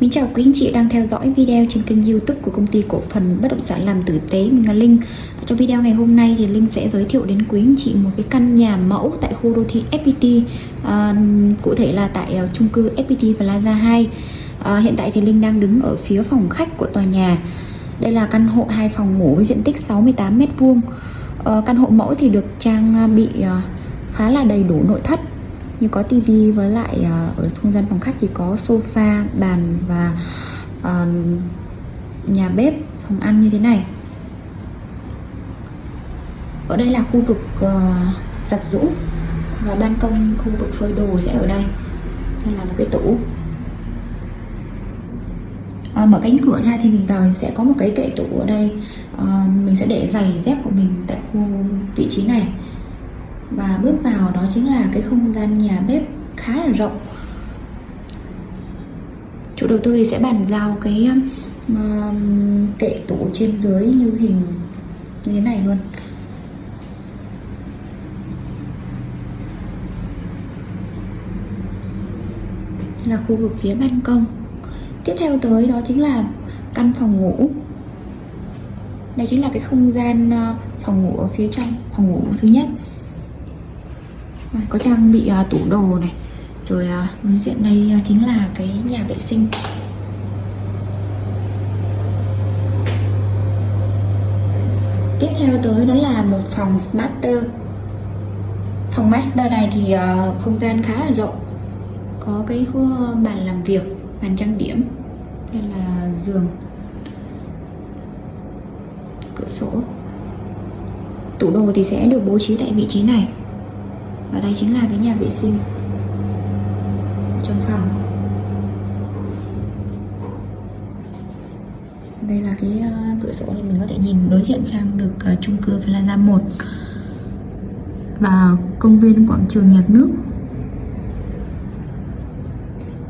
Mình chào quý anh chị đang theo dõi video trên kênh youtube của công ty cổ phần bất động sản làm tử tế Mình là Linh. Trong video ngày hôm nay thì Linh sẽ giới thiệu đến quý anh chị một cái căn nhà mẫu tại khu đô thị FPT à, Cụ thể là tại uh, chung cư FPT Plaza 2 à, Hiện tại thì Linh đang đứng ở phía phòng khách của tòa nhà. Đây là căn hộ 2 phòng ngủ với diện tích 68m2 à, ờ, Căn hộ mẫu thì được trang à, bị uh, khá là đầy đủ nội thất như có tivi với lại ờ, ở không gian phòng khách thì có sofa bàn và uh, nhà bếp phòng ăn như thế này. Ở đây là khu vực uh, giặt rũ và ban công khu vực phơi đồ sẽ ở đây. Đây là một cái tủ. À, mở cánh cửa ra thì mình vào sẽ có một cái kệ tủ ở đây. À, mình sẽ để giày dép của mình tại khu vị trí này và bước vào đó chính là cái không gian nhà bếp khá là rộng. Chủ đầu tư thì sẽ bàn giao cái uh, kệ tủ trên dưới như hình như thế này luôn. Là khu vực phía ban công. Tiếp theo tới đó chính là căn phòng ngủ. Đây chính là cái không gian uh, phòng ngủ ở phía trong phòng ngủ thứ nhất có trang bị uh, tủ đồ này. Rồi uh, đối diện đây uh, chính là cái nhà vệ sinh. Tiếp theo tới đó là một phòng master. Phòng master này thì uh, không gian khá là rộng. Có cái bàn làm việc bàn trang điểm đây là giường cửa sổ. Tủ đồ thì sẽ được bố trí tại vị trí này và đây chính là cái nhà vệ sinh trong phòng. Đây là cái ờ, cửa sổ này mình có thể nhìn đối diện sang được uh, chung cư Plaza 1 và công viên quảng trường nhạc nước.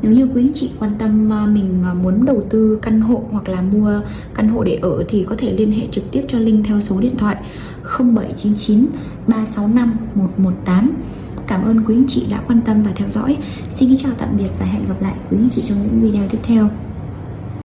Nếu như quý anh chị quan tâm ờ, mình muốn đầu tư căn hộ hoặc là mua căn hộ để ở thì có thể liên hệ trực tiếp cho Linh theo số điện thoại 0799 365 118 Cảm ơn quý anh chị đã quan tâm và theo dõi. Xin kính chào tạm biệt và hẹn gặp lại quý anh chị trong những video tiếp theo.